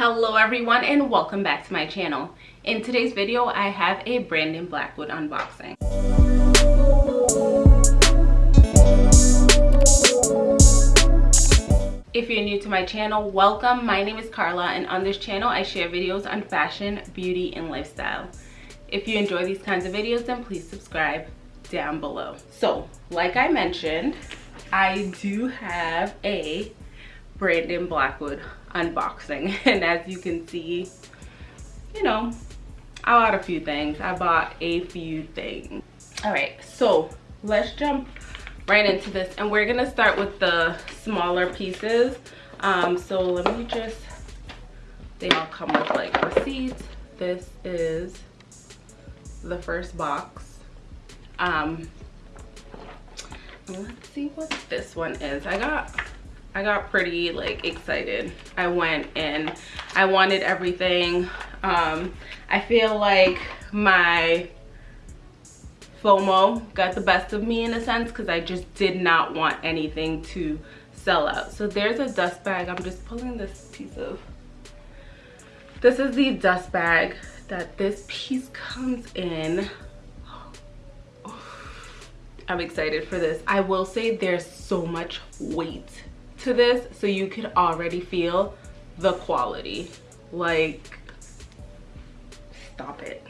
hello everyone and welcome back to my channel. In today's video i have a brandon blackwood unboxing. If you're new to my channel welcome. My name is carla and on this channel i share videos on fashion beauty and lifestyle. If you enjoy these kinds of videos then please subscribe down below. So like i mentioned i do have a brandon blackwood unboxing. And as you can see you know i bought a few things. I bought a few things. All right so let's jump right into this. And we're gonna start with the smaller pieces. Um so let me just they all come with like receipts. This is the first box. Um let's see what this one is. I got I got pretty like excited. I went and I wanted everything. Um, I feel like my FOMO got the best of me in a sense because I just did not want anything to sell out. So there's a dust bag. I'm just pulling this piece of, this is the dust bag that this piece comes in. I'm excited for this. I will say there's so much weight to this so you can already feel the quality. Like stop it.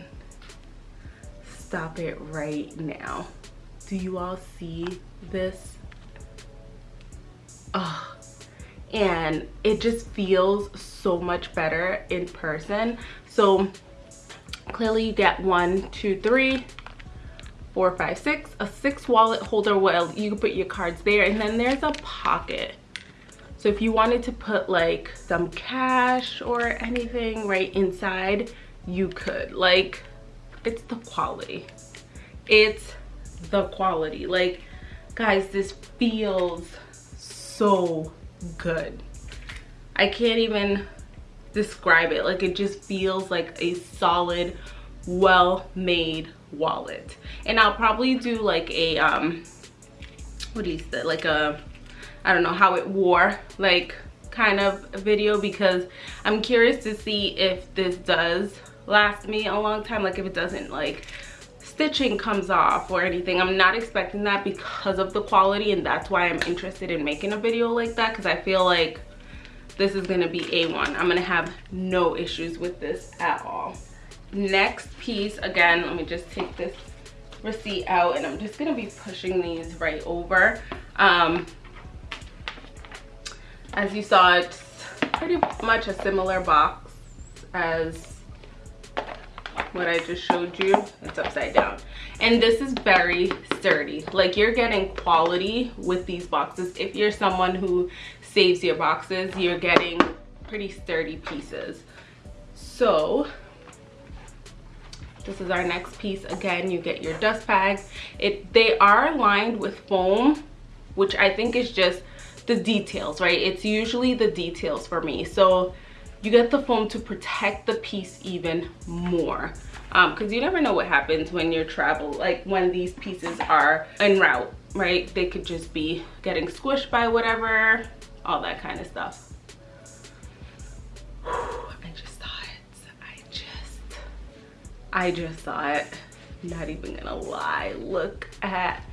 Stop it right now. Do you all see this? Oh and it just feels so much better in person. So clearly you get one two three four five six. A six wallet holder well you can put your cards there. And then there's a pocket so if you wanted to put like some cash or anything right inside, you could. Like, it's the quality. It's the quality. Like, guys, this feels so good. I can't even describe it. Like, it just feels like a solid, well-made wallet. And I'll probably do like a, um, what do you say, like a I don't know how it wore like kind of video because I'm curious to see if this does last me a long time like if it doesn't like stitching comes off or anything. I'm not expecting that because of the quality and that's why i'm interested in making a video like that because i feel like this is to be a1 i'm to have no issues with this at all. Next piece again let me just take this receipt out and i'm just to be pushing these right over. Um as you saw it's pretty much a similar box as what I just showed you. It's upside down. And this is very sturdy. Like you're getting quality with these boxes. If you're someone who saves your boxes you're getting pretty sturdy pieces. So this is our next piece. Again you get your dust bags. it they are lined with foam which I think is just the details, right? It's usually the details for me. So you get the foam to protect the piece even more because um, you never know what happens when you're travel like when these pieces are en route right? They could just be getting squished by whatever all that kind of stuff. I just saw it. I just i just saw it. Not even gonna lie. Look at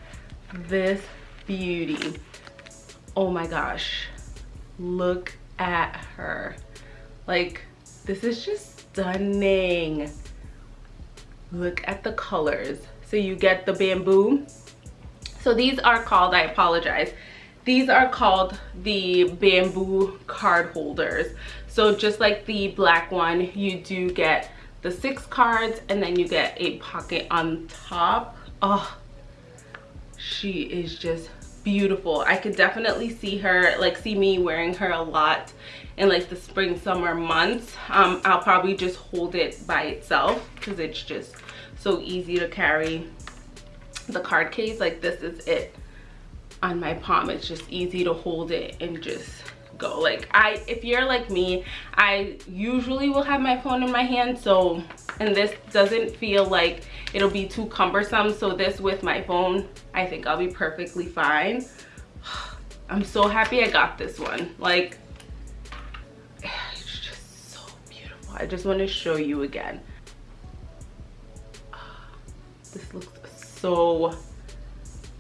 this beauty oh my gosh. Look at her. Like this is just stunning. Look at the colors. So you get the bamboo. So these are called i apologize. These are called the bamboo card holders. So just like the black one you do get the six cards and then you get a pocket on top. Oh she is just beautiful. I could definitely see her like see me wearing her a lot in like the spring summer months. Um i'll probably just hold it by itself because it's just so easy to carry the card case. Like this is it on my palm. It's just easy to hold it and just go like i if you're like me i usually will have my phone in my hand so and this doesn't feel like it'll be too cumbersome so this with my phone i think i'll be perfectly fine i'm so happy i got this one like it's just so beautiful. I just want to show you again. This looks so,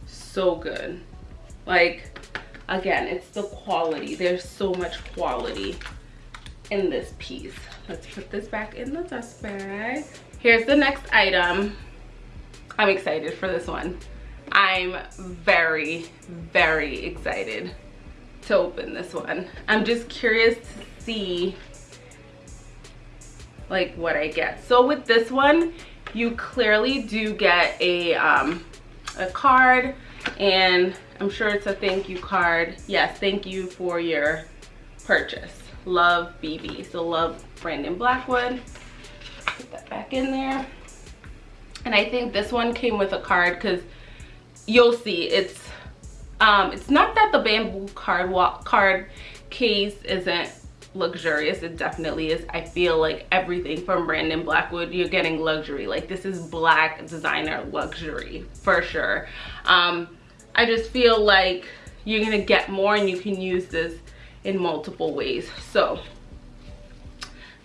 so good. Like, again, it's the quality. There's so much quality in this piece. Let's put this back in the dust bag. Here's the next item. I'm excited for this one. I'm very, very excited to open this one. I'm just curious to see like what I get. So with this one, you clearly do get a, um, a card and I'm sure it's a thank you card. Yes, thank you for your purchase. Love BB. So love Brandon Blackwood. Put that back in there. And I think this one came with a card because you'll see it's um it's not that the bamboo card card case isn't luxurious it definitely is i feel like everything from brandon blackwood you're getting luxury like this is black designer luxury for sure um i just feel like you're gonna get more and you can use this in multiple ways so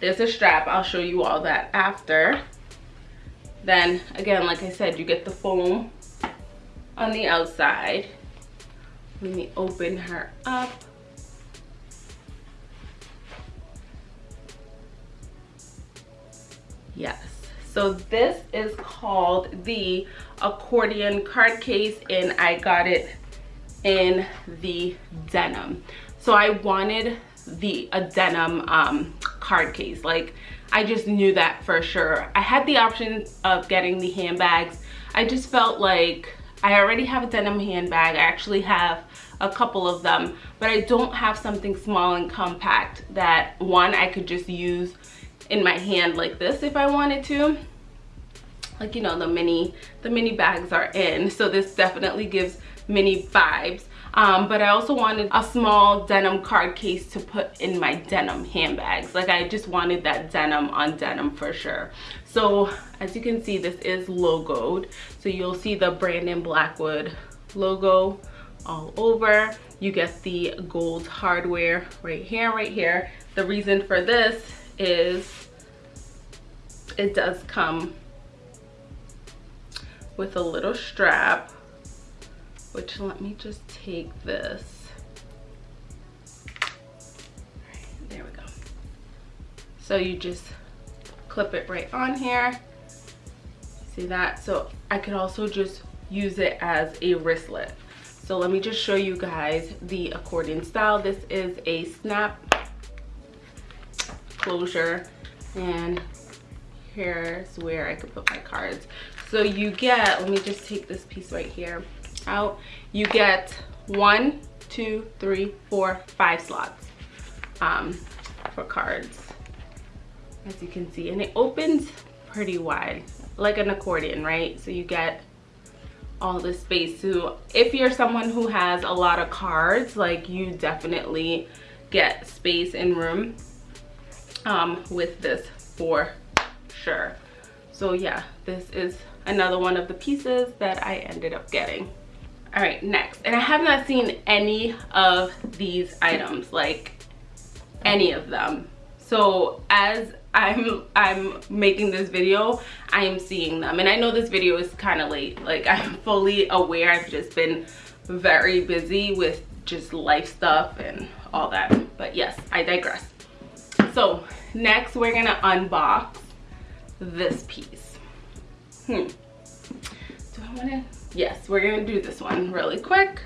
there's a strap i'll show you all that after then again like i said you get the foam on the outside. Let me open her up. Yes. So this is called the accordion card case and I got it in the denim. So I wanted the a denim um, card case. Like I just knew that for sure. I had the option of getting the handbags. I just felt like I already have a denim handbag. I actually have a couple of them, but I don't have something small and compact that one I could just use in my hand like this if I wanted to. Like, you know, the mini, the mini bags are in. So this definitely gives mini vibes. Um, but I also wanted a small denim card case to put in my denim handbags. Like I just wanted that denim on denim for sure. So as you can see, this is logoed. So you'll see the Brandon Blackwood logo all over. You get the gold hardware right here, right here. The reason for this is it does come with a little strap which let me just take this. There we go. So you just clip it right on here. See that? So I could also just use it as a wristlet. So let me just show you guys the accordion style. This is a snap closure and here's where I could put my cards. So you get let me just take this piece right here out. You get one two three four five slots um, for cards as you can see. And it opens pretty wide like an accordion right? So you get all the space. So if you're someone who has a lot of cards like you definitely get space and room um, with this for sure. So yeah this is another one of the pieces that I ended up getting. All right next. And i have not seen any of these items like any of them. So as i'm i'm making this video i am seeing them. And i know this video is kind of late. Like i'm fully aware i've just been very busy with just life stuff and all that. But yes i digress so next we're gonna unbox this piece. Hmm. Do i want to yes we're gonna do this one really quick.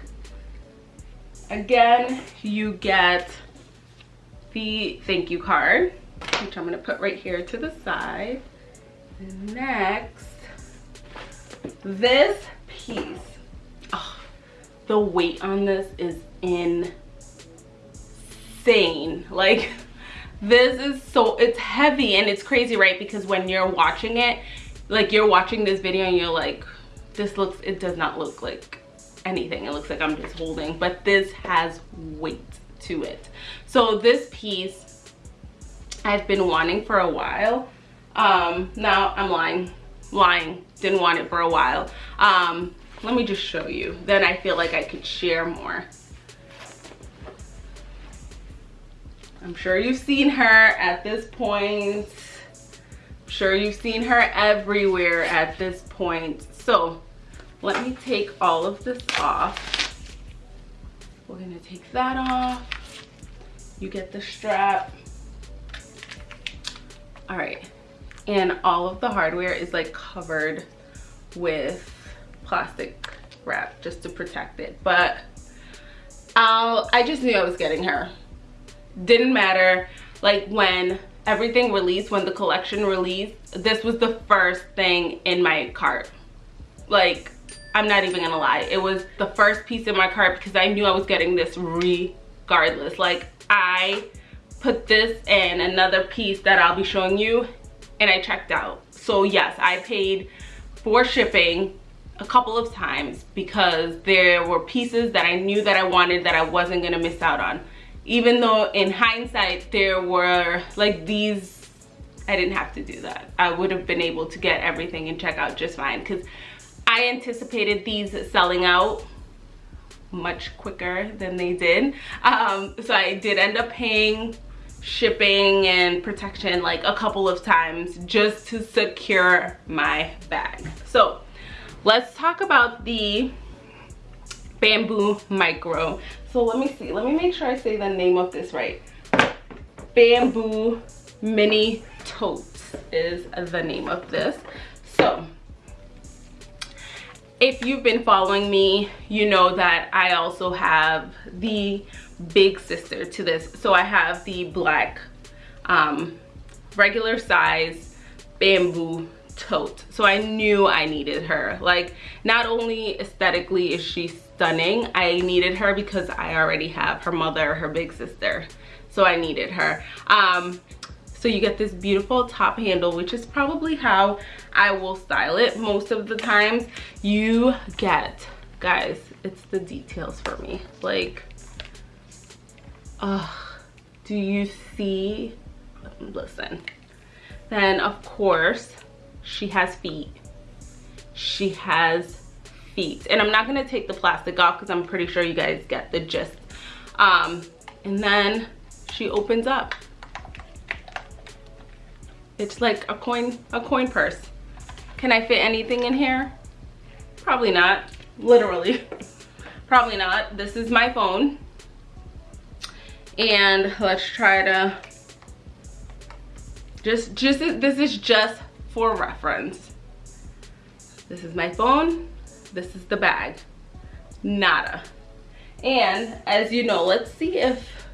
Again you get the thank you card which i'm gonna put right here to the side. Next this piece. Oh, the weight on this is insane. Like this is so it's heavy and it's crazy right? Because when you're watching it like you're watching this video and you're like this looks it does not look like anything. It looks like i'm just holding but this has weight to it. So this piece i've been wanting for a while. Um now i'm lying lying. Didn't want it for a while. Um let me just show you. Then i feel like i could share more I'm sure you've seen her at this point. I'm sure you've seen her everywhere at this point. So let me take all of this off. We're gonna take that off. You get the strap. All right, and all of the hardware is like covered with plastic wrap just to protect it. But I'll, I just knew I was getting her. Didn't matter. Like when everything released, when the collection released, this was the first thing in my cart. Like, I'm not even gonna lie. It was the first piece in my cart because I knew I was getting this regardless. Like, I put this and another piece that I'll be showing you and I checked out. So yes, I paid for shipping a couple of times because there were pieces that I knew that I wanted that I wasn't gonna miss out on. Even though in hindsight, there were like these, I didn't have to do that. I would have been able to get everything and check out just fine because I anticipated these selling out much quicker than they did. Um, so I did end up paying shipping and protection like a couple of times just to secure my bag. So let's talk about the bamboo micro. So let me see, let me make sure I say the name of this right. Bamboo mini totes is the name of this. So if you've been following me, you know that I also have the big sister to this. So I have the black um, regular size bamboo tote. So I knew I needed her. Like not only aesthetically is she stunning, I needed her because I already have her mother, her big sister. So I needed her. Um, so you get this beautiful top handle, which is probably how I will style it most of the times. You get, guys, it's the details for me. Like, uh, do you see? Listen. Then, of course, she has feet. She has feet. And I'm not going to take the plastic off because I'm pretty sure you guys get the gist. Um, and then she opens up. It's like a coin, a coin purse. Can I fit anything in here? Probably not, literally. Probably not. This is my phone. And let's try to, just, just, this is just for reference. This is my phone. This is the bag. Nada. And as you know, let's see if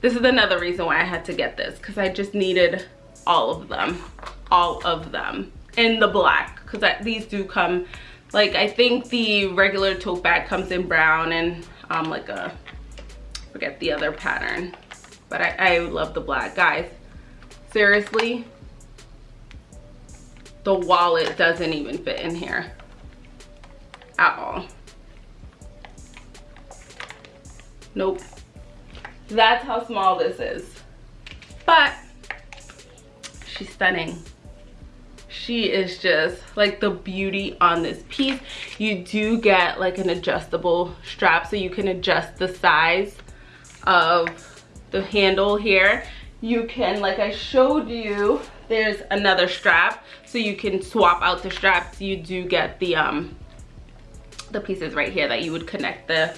this is another reason why I had to get this because I just needed all of them, all of them in the black because these do come, like I think the regular tote bag comes in brown and um, like a, forget the other pattern, but I, I love the black. Guys, seriously, the wallet doesn't even fit in here at all. Nope. That's how small this is. But she's stunning. She is just like the beauty on this piece. You do get like an adjustable strap so you can adjust the size of the handle here. You can like i showed you there's another strap so you can swap out the straps. You do get the um the pieces right here that you would connect the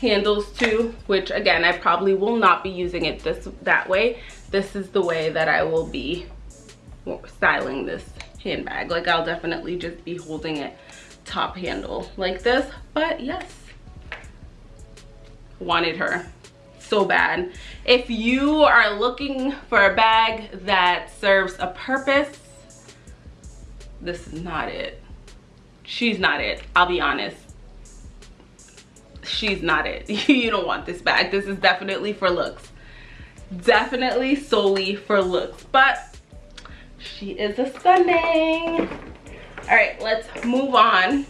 handles to, which again i probably will not be using it this that way. This is the way that i will be styling this handbag. Like i'll definitely just be holding it top handle like this. But yes wanted her so bad. If you are looking for a bag that serves a purpose this is not it she's not it. I'll be honest. She's not it. You don't want this bag. This is definitely for looks. Definitely solely for looks. But she is a stunning. All right let's move on.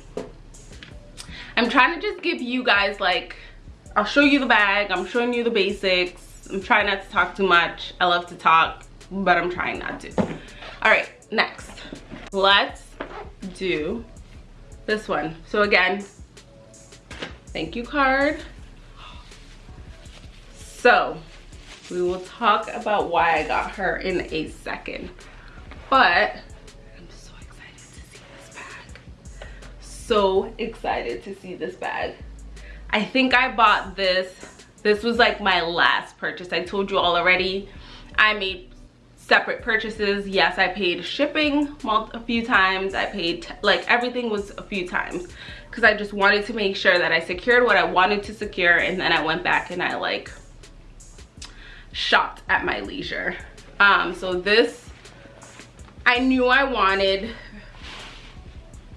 I'm trying to just give you guys like i'll show you the bag. I'm showing you the basics. I'm trying not to talk too much. I love to talk but i'm trying not to. All right next. Let's do this one so again thank you card so We will talk about why I got her in a second. But I'm so excited to see this bag. So excited to see this bag. I think I bought this. This was like my last purchase. I told you all already. I made separate purchases. Yes, I paid shipping a few times. I paid, like everything was a few times because I just wanted to make sure that I secured what I wanted to secure and then I went back and I like shopped at my leisure. Um, so this, I knew I wanted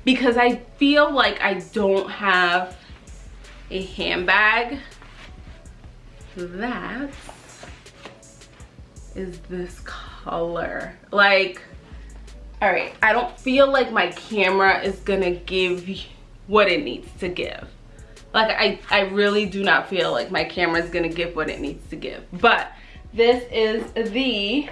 because I feel like I don't have a handbag that is this color. Like, all right, I don't feel like my camera is gonna give what it needs to give. Like, I, I really do not feel like my camera is gonna give what it needs to give. But this is the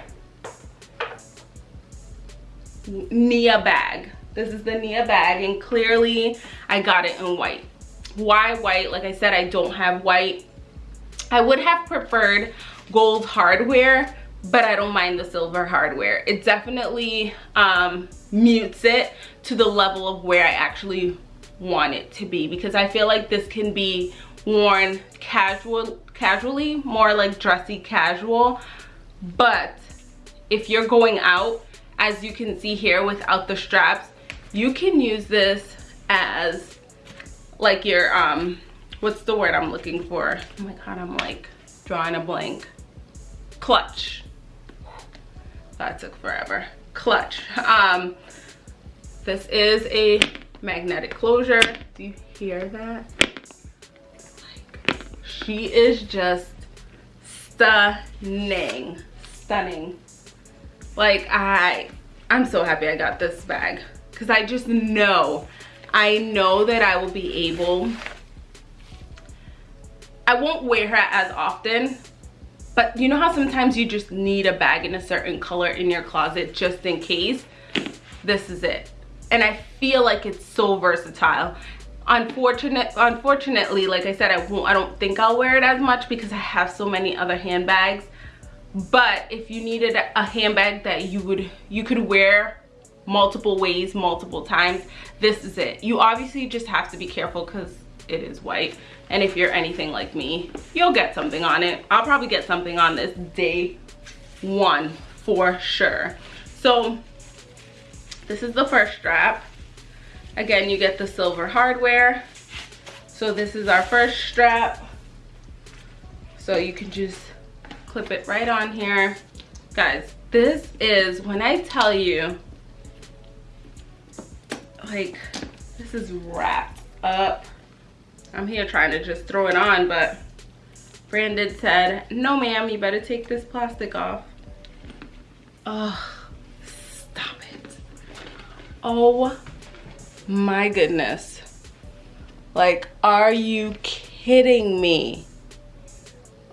Nia bag. This is the Nia bag and clearly I got it in white. Why white? Like I said, I don't have white. I would have preferred gold hardware, but I don't mind the silver hardware. It definitely um, mutes it to the level of where I actually want it to be because I feel like this can be worn casual casually more like dressy casual. But if you're going out as you can see here without the straps you can use this as like your um what's the word i'm looking for? Oh my god i'm like drawing a blank. Clutch that took forever. Clutch. Um this is a magnetic closure. Do you hear that? She is just stunning. Stunning. Like i i'm so happy i got this bag. Because i just know. I know that i will be able i won't wear her as often but you know how sometimes you just need a bag in a certain color in your closet just in case? This is it. And i feel like it's so versatile. Unfortunate unfortunately like i said i won't i don't think i'll wear it as much because i have so many other handbags. But if you needed a handbag that you would you could wear multiple ways multiple times this is it. You obviously just have to be careful because it is white and if you're anything like me you'll get something on it i'll probably get something on this day one for sure so this is the first strap Again, you get the silver hardware. So this is our first strap. So you can just clip it right on here. Guys, this is, when I tell you, like, this is wrapped up. I'm here trying to just throw it on, but Brandon said, no ma'am, you better take this plastic off. Oh, stop it. Oh my goodness. Like, are you kidding me?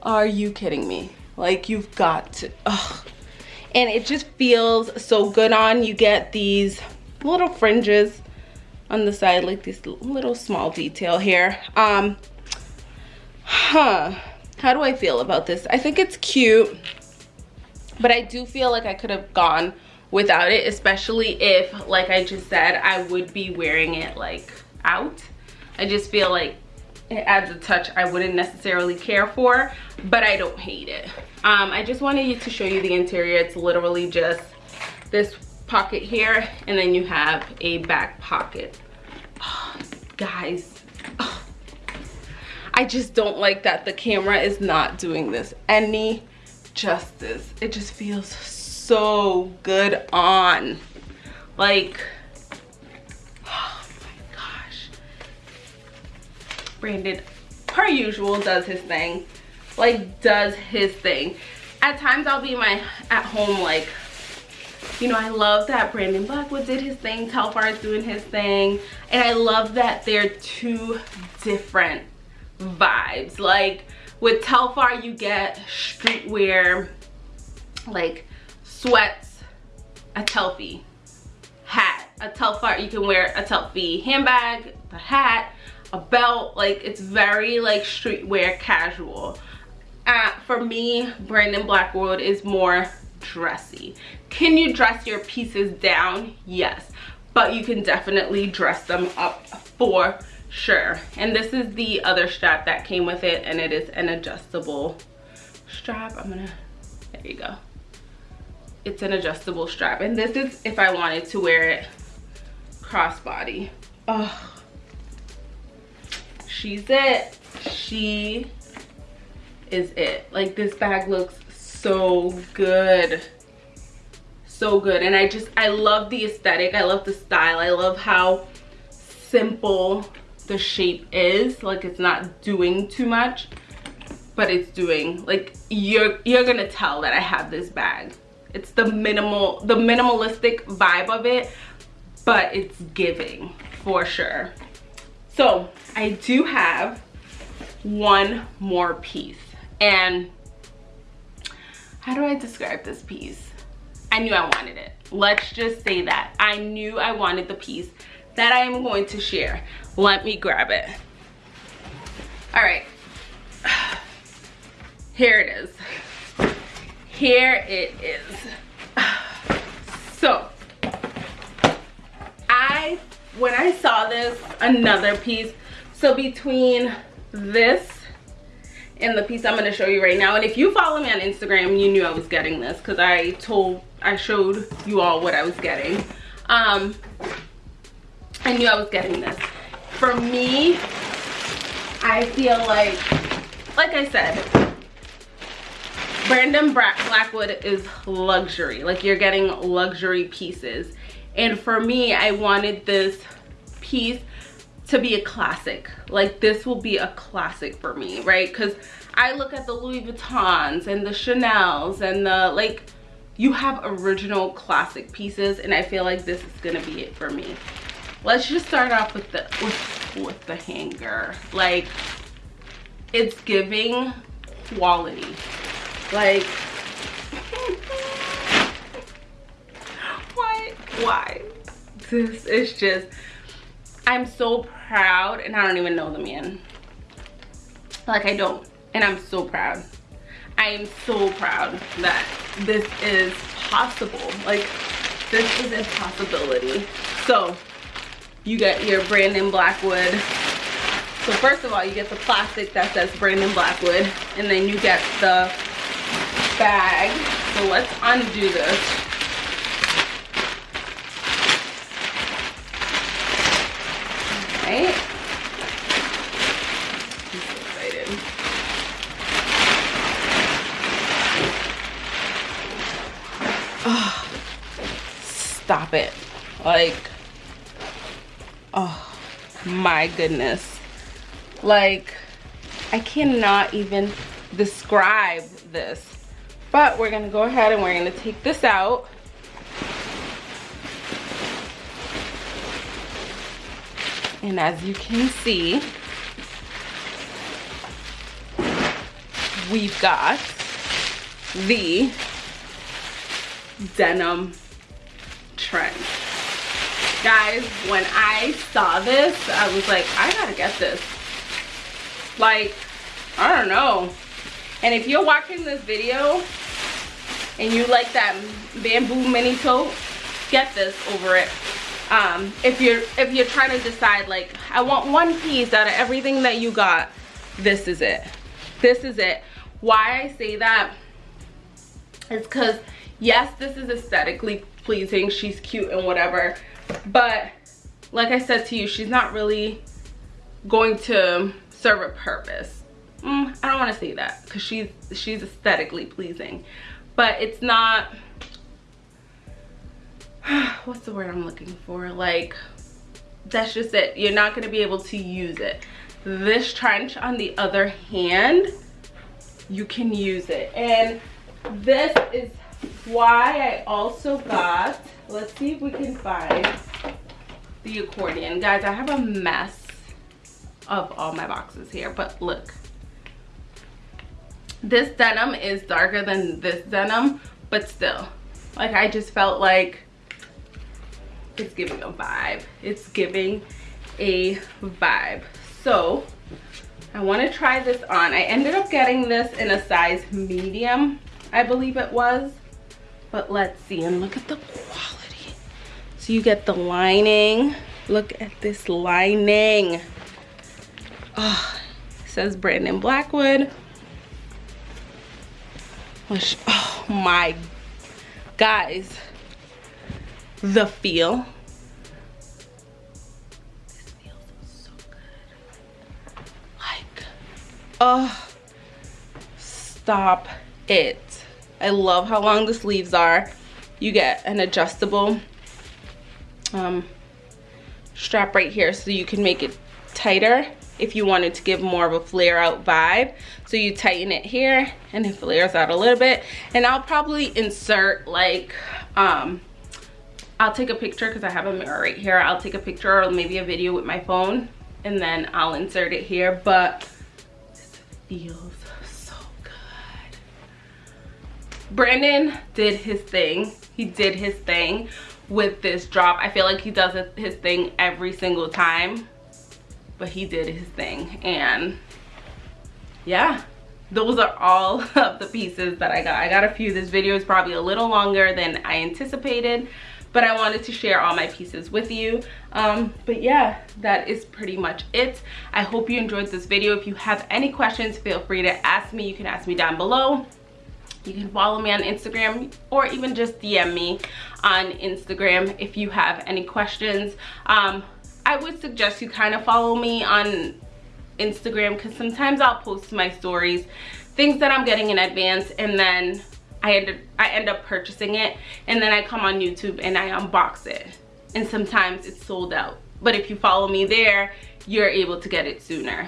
Are you kidding me? Like, you've got to, ugh. And it just feels so good on. You get these little fringes on the side, like this little small detail here. Um, huh. How do I feel about this? I think it's cute, but I do feel like I could have gone without it especially if like i just said i would be wearing it like out i just feel like it adds a touch i wouldn't necessarily care for but i don't hate it um i just wanted to show you the interior it's literally just this pocket here and then you have a back pocket oh, guys oh, i just don't like that the camera is not doing this any justice it just feels so good on. Like, oh my gosh. Brandon, per usual, does his thing. Like, does his thing. At times, I'll be my at home, like, you know, I love that Brandon Blackwood did his thing, Telfar is doing his thing, and I love that they're two different vibes. Like, with Telfar, you get streetwear, like, sweats, a Telfie hat, a Telfar, you can wear a Telfie handbag, the hat, a belt, like it's very like streetwear casual. uh, for me, Brandon Blackwood is more dressy. Can you dress your pieces down? Yes, but you can definitely dress them up for sure. And this is the other strap that came with it and it is an adjustable strap. I'm gonna, there you go. It's an adjustable strap. And this is if I wanted to wear it crossbody. Oh, she's it. She is it. Like this bag looks so good. So good. And I just, I love the aesthetic. I love the style. I love how simple the shape is. Like it's not doing too much, but it's doing, like you're, you're gonna tell that I have this bag. It's the minimal, the minimalistic vibe of it, but it's giving for sure. So I do have one more piece and how do I describe this piece? I knew I wanted it. Let's just say that. I knew I wanted the piece that I am going to share. Let me grab it. All right. Here it is. Here it is. So, I, when I saw this, another piece, so between this and the piece I'm going to show you right now. And if you follow me on Instagram, you knew I was getting this because I told, I showed you all what I was getting. Um, I knew I was getting this. For me, I feel like, like I said, Brandon Blackwood is luxury. Like you're getting luxury pieces. And for me, I wanted this piece to be a classic like this will be a classic for me right because i look at the louis vuittons and the chanels and the like you have original classic pieces and i feel like this is gonna be it for me let's just start off with the with, with the hanger like it's giving quality like why why this is just i'm so proud and I don't even know the man. Like I don't and I'm so proud. I am so proud that this is possible. Like this is a possibility. So you get your Brandon Blackwood. So first of all, you get the plastic that says Brandon Blackwood and then you get the bag. So let's undo this. right? I'm so excited. Oh, stop it. Like, oh my goodness. Like, I cannot even describe this. But we're gonna go ahead and we're gonna take this out. And as you can see, we've got the denim trend. Guys, when I saw this, I was like, I gotta get this. Like, I don't know. And if you're watching this video and you like that bamboo mini tote, get this over it um, if you're if you're trying to decide like I want one piece out of everything that you got this is it this is it why I say that is because yes this is aesthetically pleasing she's cute and whatever but like I said to you she's not really going to serve a purpose mm, I don't want to say that because she's she's aesthetically pleasing but it's not what's the word I'm looking for? Like, that's just it. You're not going to be able to use it. This trench, on the other hand, you can use it. And this is why I also got, let's see if we can find the accordion. Guys, I have a mess of all my boxes here, but look. This denim is darker than this denim, but still. Like, I just felt like it's giving a vibe it's giving a vibe so I want to try this on. I ended up getting this in a size medium, I believe it was. But let's see, and look at the quality. So you get the lining. Look at this lining. Oh, says Brandon Blackwood. Which, oh my, guys, the feel. This feels so good. Like, oh, stop it. I love how long the sleeves are. You get an adjustable um, strap right here so you can make it tighter if you wanted to give more of a flare out vibe. So you tighten it here and it flares out a little bit. And I'll probably insert like, um, I'll take a picture because I have a mirror right here. I'll take a picture or maybe a video with my phone and then I'll insert it here. But this feels Brandon did his thing. He did his thing with this drop. I feel like he does his thing every single time but he did his thing and yeah those are all of the pieces that I got. I got a few. This video is probably a little longer than I anticipated, but I wanted to share all my pieces with you. Um, but yeah, that is pretty much it. I hope you enjoyed this video. If you have any questions, feel free to ask me. You can ask me down below. You can follow me on Instagram or even just DM me on Instagram if you have any questions. Um, I would suggest you kind of follow me on Instagram because sometimes I'll post my stories, things that I'm getting in advance and then I end, up, I end up purchasing it and then I come on YouTube and I unbox it. And sometimes it's sold out. But if you follow me there, you're able to get it sooner.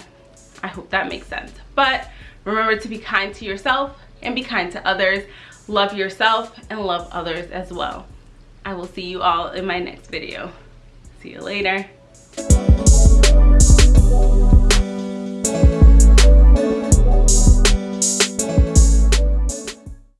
I hope that makes sense. But remember to be kind to yourself and be kind to others. Love yourself and love others as well. I will see you all in my next video. See you later.